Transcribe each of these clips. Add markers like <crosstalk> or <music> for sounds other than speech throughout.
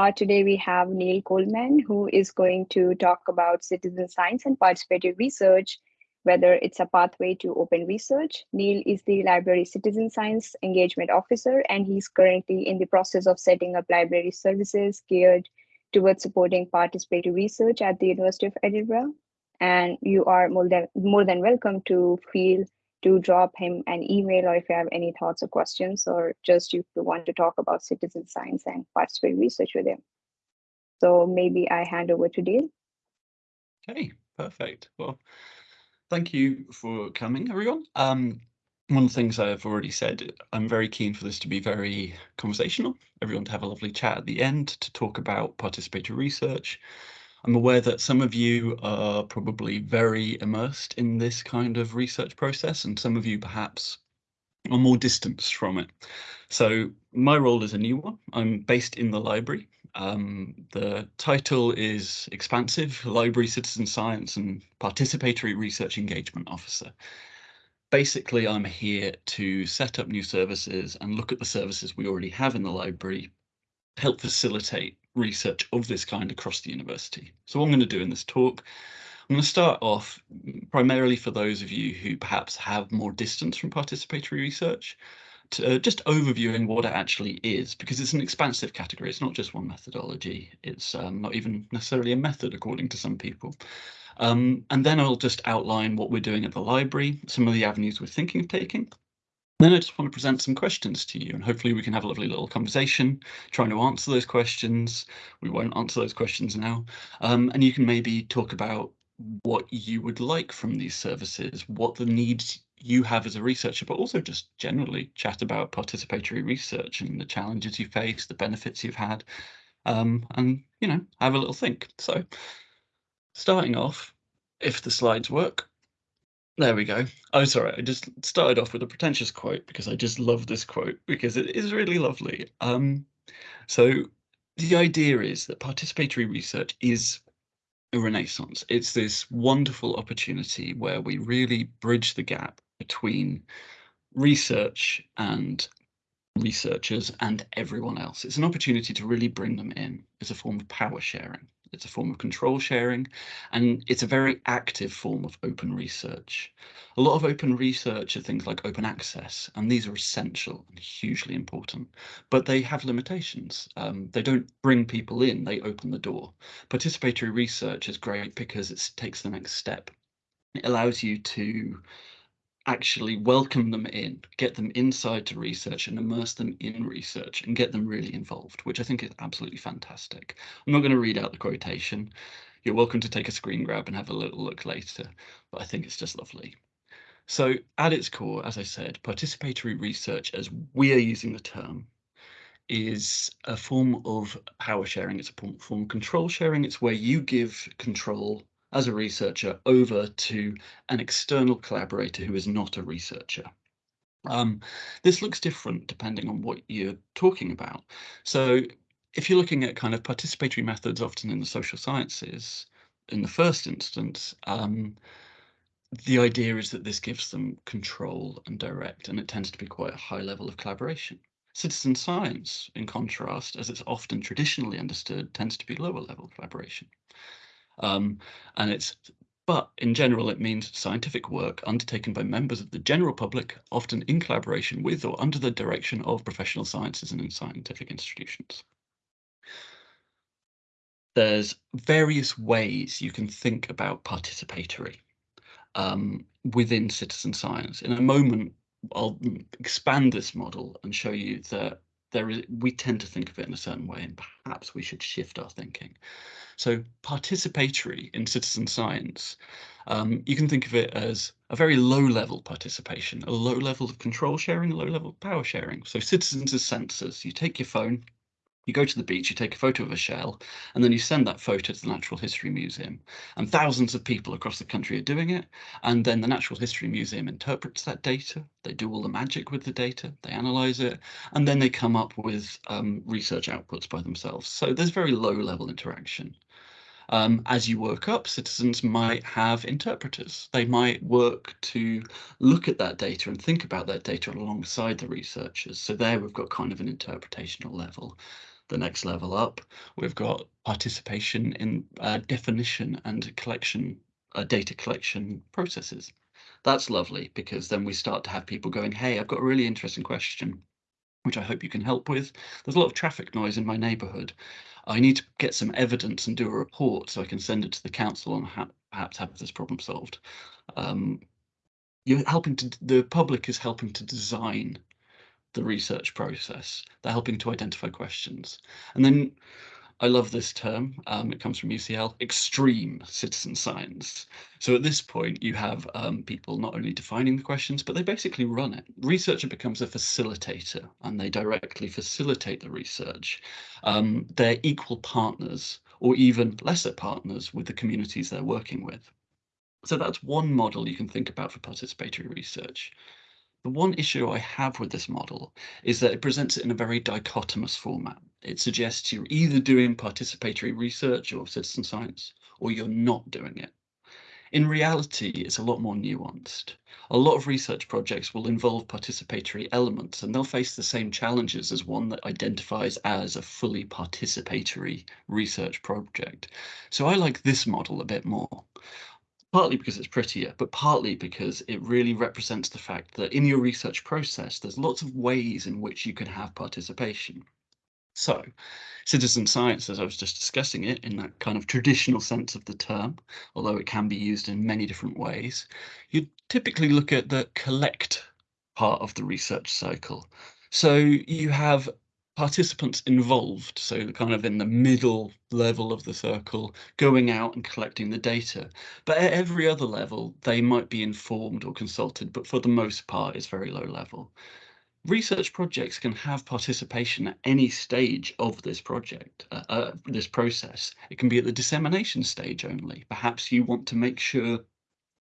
Uh, today we have Neil Coleman, who is going to talk about citizen science and participatory research, whether it's a pathway to open research. Neil is the library citizen science engagement officer, and he's currently in the process of setting up library services geared towards supporting participatory research at the University of Edinburgh. And you are more than, more than welcome to feel to drop him an email or if you have any thoughts or questions or just if you want to talk about citizen science and participatory research with him. So maybe I hand over to Dale. Okay, perfect. Well, thank you for coming, everyone. Um, one of the things I've already said, I'm very keen for this to be very conversational, everyone to have a lovely chat at the end to talk about participatory research, I'm aware that some of you are probably very immersed in this kind of research process and some of you perhaps are more distanced from it. So my role is a new one. I'm based in the library. Um, the title is expansive, Library Citizen Science and Participatory Research Engagement Officer. Basically, I'm here to set up new services and look at the services we already have in the library, help facilitate research of this kind across the university. So what I'm going to do in this talk, I'm going to start off primarily for those of you who perhaps have more distance from participatory research, to, uh, just overviewing what it actually is, because it's an expansive category. It's not just one methodology. It's um, not even necessarily a method, according to some people. Um, and then I'll just outline what we're doing at the library, some of the avenues we're thinking of taking, then I just want to present some questions to you and hopefully we can have a lovely little conversation trying to answer those questions. We won't answer those questions now. Um, and you can maybe talk about what you would like from these services, what the needs you have as a researcher, but also just generally chat about participatory research and the challenges you face, the benefits you've had, um, and, you know, have a little think. So starting off, if the slides work, there we go. Oh, sorry. I just started off with a pretentious quote because I just love this quote because it is really lovely. Um, so the idea is that participatory research is a renaissance. It's this wonderful opportunity where we really bridge the gap between research and researchers and everyone else. It's an opportunity to really bring them in as a form of power sharing. It's a form of control sharing, and it's a very active form of open research. A lot of open research are things like open access, and these are essential and hugely important, but they have limitations. Um, they don't bring people in, they open the door. Participatory research is great because it takes the next step. It allows you to actually welcome them in, get them inside to research and immerse them in research and get them really involved, which I think is absolutely fantastic. I'm not going to read out the quotation. You're welcome to take a screen grab and have a little look later, but I think it's just lovely. So at its core, as I said, participatory research, as we are using the term, is a form of power sharing. It's a form of control sharing. It's where you give control as a researcher over to an external collaborator who is not a researcher. Um, this looks different depending on what you're talking about. So if you're looking at kind of participatory methods, often in the social sciences, in the first instance, um, the idea is that this gives them control and direct, and it tends to be quite a high level of collaboration. Citizen science, in contrast, as it's often traditionally understood, tends to be lower level collaboration. Um, and it's but in general, it means scientific work undertaken by members of the general public, often in collaboration with or under the direction of professional sciences and in scientific institutions. There's various ways you can think about participatory um, within citizen science. In a moment, I'll expand this model and show you that there is we tend to think of it in a certain way and perhaps we should shift our thinking. So participatory in citizen science, um, you can think of it as a very low level participation, a low level of control sharing, a low level of power sharing. So citizens as sensors, you take your phone, you go to the beach, you take a photo of a shell, and then you send that photo to the Natural History Museum. And thousands of people across the country are doing it. And then the Natural History Museum interprets that data. They do all the magic with the data, they analyze it, and then they come up with um, research outputs by themselves. So there's very low level interaction. Um, as you work up, citizens might have interpreters. They might work to look at that data and think about that data alongside the researchers. So there we've got kind of an interpretational level. The next level up, we've got participation in uh, definition and collection, uh, data collection processes. That's lovely because then we start to have people going, hey, I've got a really interesting question, which I hope you can help with. There's a lot of traffic noise in my neighbourhood. I need to get some evidence and do a report so I can send it to the council and ha perhaps have this problem solved. Um, you're helping to, the public is helping to design the research process. They're helping to identify questions. And then I love this term. Um, it comes from UCL, extreme citizen science. So at this point, you have um, people not only defining the questions, but they basically run it. Researcher becomes a facilitator and they directly facilitate the research. Um, they're equal partners or even lesser partners with the communities they're working with. So that's one model you can think about for participatory research. The one issue I have with this model is that it presents it in a very dichotomous format. It suggests you're either doing participatory research or citizen science, or you're not doing it. In reality, it's a lot more nuanced. A lot of research projects will involve participatory elements and they'll face the same challenges as one that identifies as a fully participatory research project. So I like this model a bit more partly because it's prettier, but partly because it really represents the fact that in your research process, there's lots of ways in which you can have participation. So, citizen science, as I was just discussing it in that kind of traditional sense of the term, although it can be used in many different ways, you typically look at the collect part of the research cycle. So you have participants involved, so kind of in the middle level of the circle, going out and collecting the data. But at every other level, they might be informed or consulted, but for the most part, it's very low level. Research projects can have participation at any stage of this project, uh, uh, this process. It can be at the dissemination stage only. Perhaps you want to make sure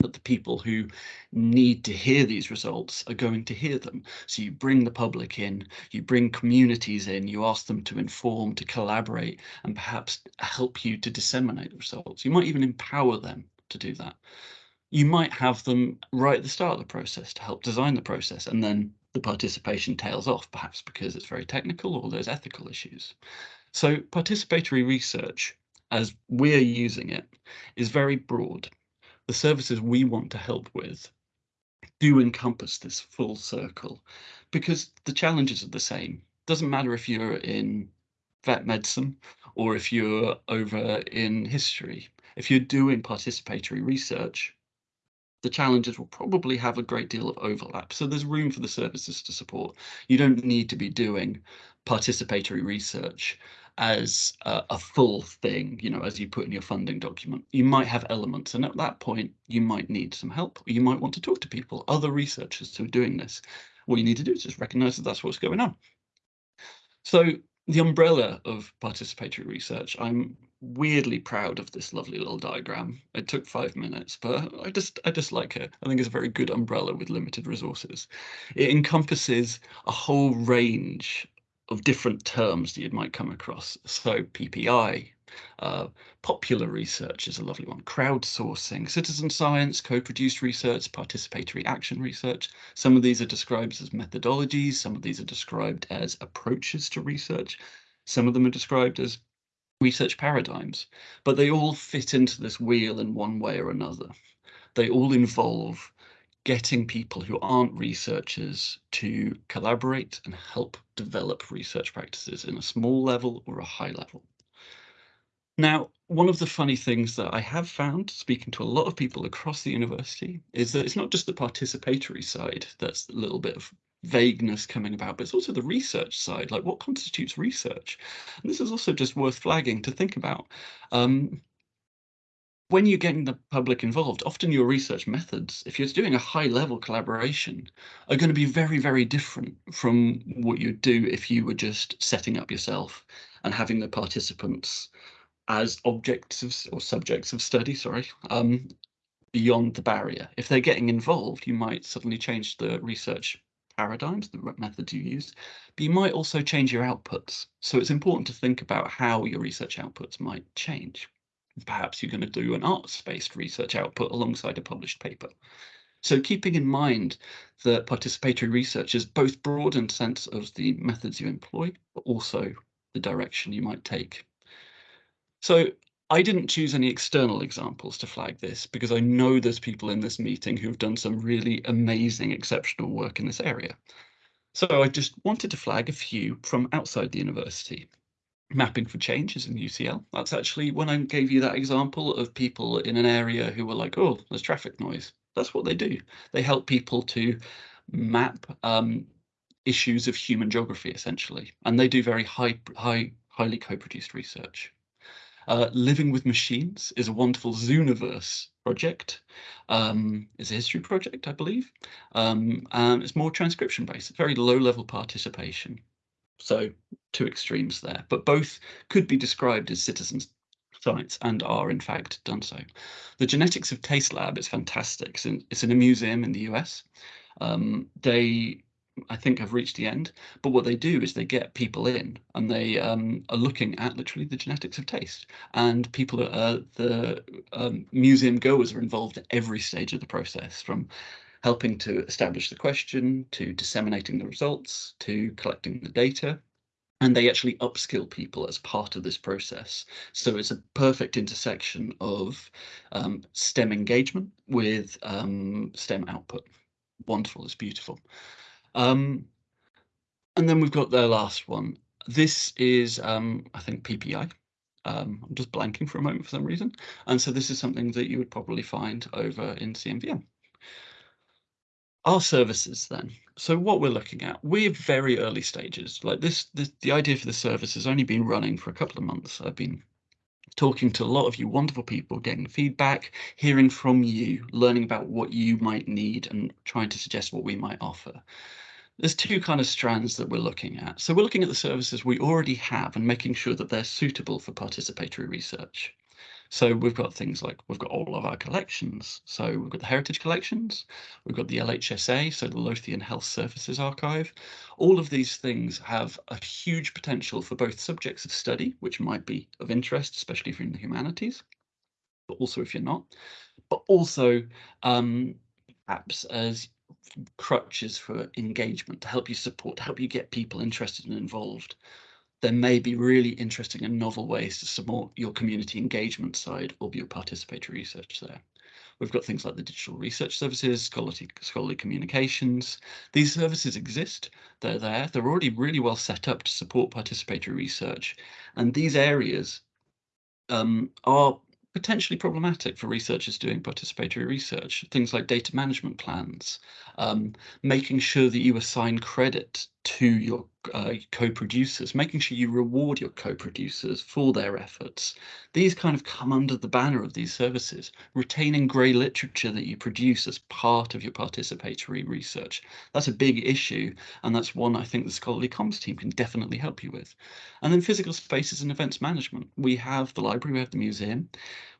that the people who need to hear these results are going to hear them. So you bring the public in, you bring communities in, you ask them to inform, to collaborate, and perhaps help you to disseminate the results. You might even empower them to do that. You might have them right at the start of the process to help design the process, and then the participation tails off, perhaps because it's very technical or there's ethical issues. So participatory research, as we're using it, is very broad the services we want to help with do encompass this full circle because the challenges are the same. Doesn't matter if you're in vet medicine or if you're over in history. If you're doing participatory research, the challenges will probably have a great deal of overlap. So there's room for the services to support. You don't need to be doing participatory research as a, a, full thing, you know, as you put in your funding document. You might have elements, and at that point, you might need some help. You might want to talk to people, other researchers who are doing this. What you need to do is just recognize that that's what's going on. So the umbrella of participatory research, I'm weirdly proud of this lovely little diagram. It took five minutes, but I just I just like it. I think it's a very good umbrella with limited resources. It encompasses a whole range of different terms that you might come across. So PPI, uh, popular research is a lovely one, crowdsourcing, citizen science, co-produced research, participatory action research. Some of these are described as methodologies, some of these are described as approaches to research, some of them are described as research paradigms, but they all fit into this wheel in one way or another. They all involve getting people who aren't researchers to collaborate and help develop research practices in a small level or a high level. Now, one of the funny things that I have found speaking to a lot of people across the university is that it's not just the participatory side that's a little bit of vagueness coming about, but it's also the research side, like what constitutes research? And this is also just worth flagging to think about. Um, when you're getting the public involved, often your research methods, if you're doing a high level collaboration, are going to be very, very different from what you'd do if you were just setting up yourself and having the participants as objects of, or subjects of study, sorry, um, beyond the barrier. If they're getting involved, you might suddenly change the research paradigms, the methods you use, but you might also change your outputs. So it's important to think about how your research outputs might change. Perhaps you're going to do an arts-based research output alongside a published paper. So keeping in mind that participatory research is both broad in sense of the methods you employ, but also the direction you might take. So I didn't choose any external examples to flag this because I know there's people in this meeting who've done some really amazing, exceptional work in this area. So I just wanted to flag a few from outside the university. Mapping for changes in UCL. That's actually when I gave you that example of people in an area who were like, oh, there's traffic noise. That's what they do. They help people to map um, issues of human geography, essentially. And they do very high, high, highly co-produced research. Uh, Living with Machines is a wonderful Zooniverse project. Um, it's a history project, I believe. Um, and it's more transcription based, very low level participation. So two extremes there, but both could be described as citizens science and are in fact done so. The Genetics of Taste Lab is fantastic. It's in, it's in a museum in the US. Um, they I think have reached the end. But what they do is they get people in and they um, are looking at literally the genetics of taste. And people, uh, the um, museum goers are involved at every stage of the process from helping to establish the question, to disseminating the results, to collecting the data. And they actually upskill people as part of this process. So it's a perfect intersection of um, STEM engagement with um, STEM output. Wonderful, it's beautiful. Um, and then we've got the last one. This is, um, I think, PPI. Um, I'm just blanking for a moment for some reason. And so this is something that you would probably find over in CMVM. Our services then. So what we're looking at, we're very early stages. Like this, this, the idea for the service has only been running for a couple of months. I've been talking to a lot of you wonderful people, getting feedback, hearing from you, learning about what you might need and trying to suggest what we might offer there's two kind of strands that we're looking at. So we're looking at the services we already have and making sure that they're suitable for participatory research. So we've got things like we've got all of our collections. So we've got the heritage collections, we've got the LHSA, so the Lothian Health Services Archive. All of these things have a huge potential for both subjects of study, which might be of interest, especially if you're in the humanities, but also if you're not, but also um, apps as crutches for engagement to help you support, help you get people interested and involved. There may be really interesting and novel ways to support your community engagement side or your participatory research there. We've got things like the digital research services, scholarly, scholarly communications. These services exist, they're there, they're already really well set up to support participatory research. And these areas um, are potentially problematic for researchers doing participatory research. Things like data management plans, um, making sure that you assign credit to your uh, co-producers, making sure you reward your co-producers for their efforts. These kind of come under the banner of these services, retaining grey literature that you produce as part of your participatory research. That's a big issue, and that's one I think the scholarly comms team can definitely help you with. And then physical spaces and events management. We have the library, we have the museum.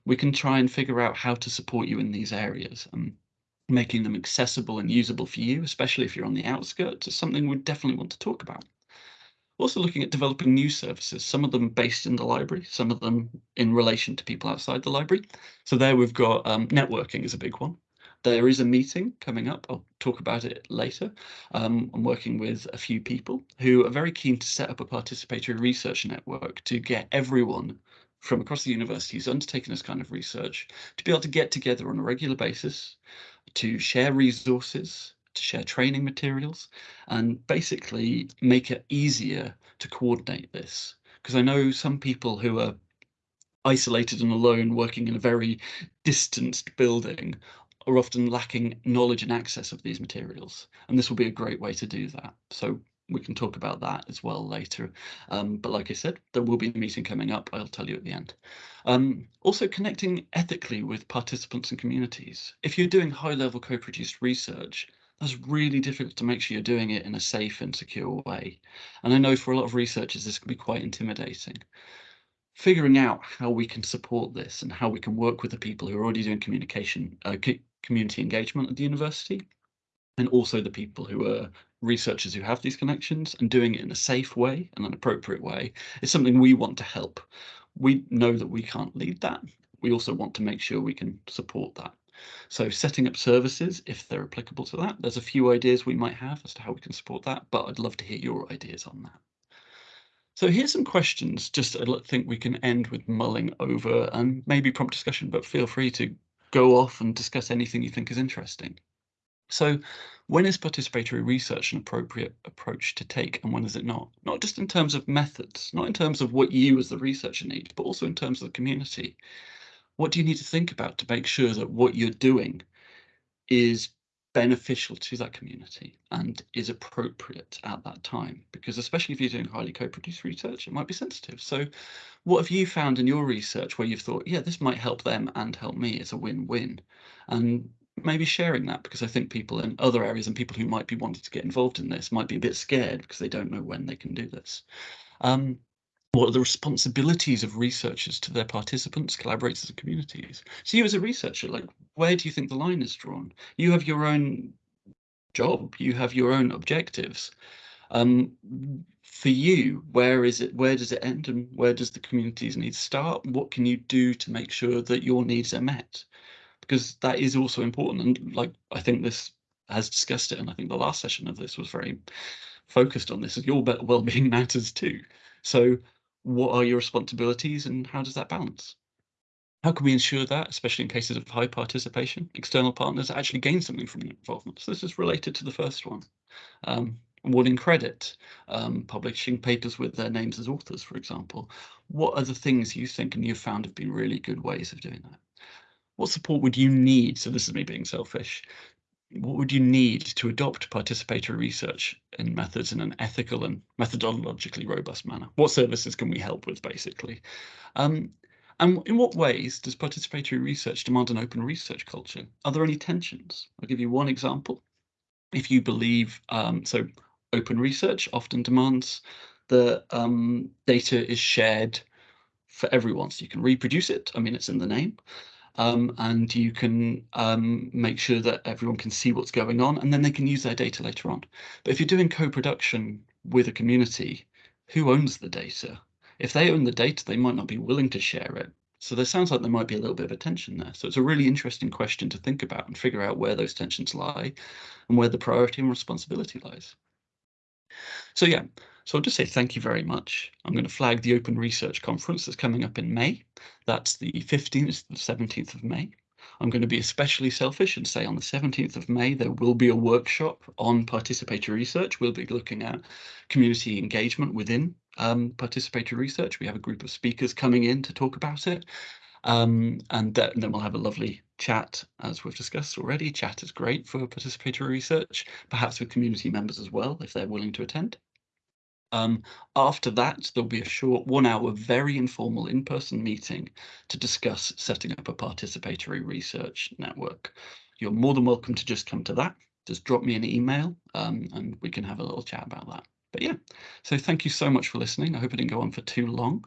We can try and figure out how to support you in these areas. Um, making them accessible and usable for you, especially if you're on the outskirts, is something we definitely want to talk about. Also looking at developing new services, some of them based in the library, some of them in relation to people outside the library. So there we've got um, networking is a big one. There is a meeting coming up. I'll talk about it later. Um, I'm working with a few people who are very keen to set up a participatory research network to get everyone from across the university who's undertaken this kind of research to be able to get together on a regular basis to share resources, to share training materials, and basically make it easier to coordinate this. Because I know some people who are isolated and alone working in a very distanced building are often lacking knowledge and access of these materials. And this will be a great way to do that. So we can talk about that as well later. Um, but like I said, there will be a meeting coming up. I'll tell you at the end. Um, also connecting ethically with participants and communities. If you're doing high level co-produced research, that's really difficult to make sure you're doing it in a safe and secure way. And I know for a lot of researchers, this can be quite intimidating. Figuring out how we can support this and how we can work with the people who are already doing communication, uh, community engagement at the university, and also the people who are researchers who have these connections and doing it in a safe way and an appropriate way is something we want to help. We know that we can't lead that. We also want to make sure we can support that. So setting up services, if they're applicable to that, there's a few ideas we might have as to how we can support that, but I'd love to hear your ideas on that. So here's some questions just I think we can end with mulling over and maybe prompt discussion, but feel free to go off and discuss anything you think is interesting. So when is participatory research an appropriate approach to take and when is it not? Not just in terms of methods, not in terms of what you as the researcher need, but also in terms of the community. What do you need to think about to make sure that what you're doing is beneficial to that community and is appropriate at that time because especially if you're doing highly co-produced research it might be sensitive so what have you found in your research where you've thought yeah this might help them and help me it's a win-win and maybe sharing that because I think people in other areas and people who might be wanting to get involved in this might be a bit scared because they don't know when they can do this um, what are the responsibilities of researchers to their participants, collaborators, and communities? So you as a researcher, like, where do you think the line is drawn? You have your own job, you have your own objectives. Um, for you, where is it? Where does it end, and where does the community's needs start? What can you do to make sure that your needs are met? Because that is also important. And like I think this has discussed it, and I think the last session of this was very focused on this. Your well-being <laughs> matters too. So what are your responsibilities and how does that balance? How can we ensure that, especially in cases of high participation, external partners actually gain something from involvement? So this is related to the first one. Um, awarding credit, um, publishing papers with their names as authors, for example. What are the things you think and you've found have been really good ways of doing that? What support would you need? So this is me being selfish what would you need to adopt participatory research and methods in an ethical and methodologically robust manner? What services can we help with, basically? Um, and in what ways does participatory research demand an open research culture? Are there any tensions? I'll give you one example. If you believe, um, so open research often demands that um, data is shared for everyone, so you can reproduce it. I mean, it's in the name um, and you can um, make sure that everyone can see what's going on and then they can use their data later on. But if you're doing co-production with a community, who owns the data? If they own the data, they might not be willing to share it. So there sounds like there might be a little bit of a tension there. So it's a really interesting question to think about and figure out where those tensions lie and where the priority and responsibility lies. So yeah, so I'll just say thank you very much. I'm going to flag the Open Research Conference that's coming up in May. That's the 15th to the 17th of May. I'm going to be especially selfish and say on the 17th of May, there will be a workshop on participatory research. We'll be looking at community engagement within um, participatory research. We have a group of speakers coming in to talk about it. Um, and, and then we'll have a lovely chat, as we've discussed already. Chat is great for participatory research, perhaps with community members as well, if they're willing to attend. Um, after that, there'll be a short one hour, very informal in-person meeting to discuss setting up a participatory research network. You're more than welcome to just come to that. Just drop me an email um, and we can have a little chat about that. But yeah, so thank you so much for listening. I hope I didn't go on for too long.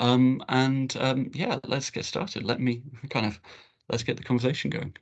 Um, and um, yeah, let's get started. Let me <laughs> kind of, let's get the conversation going.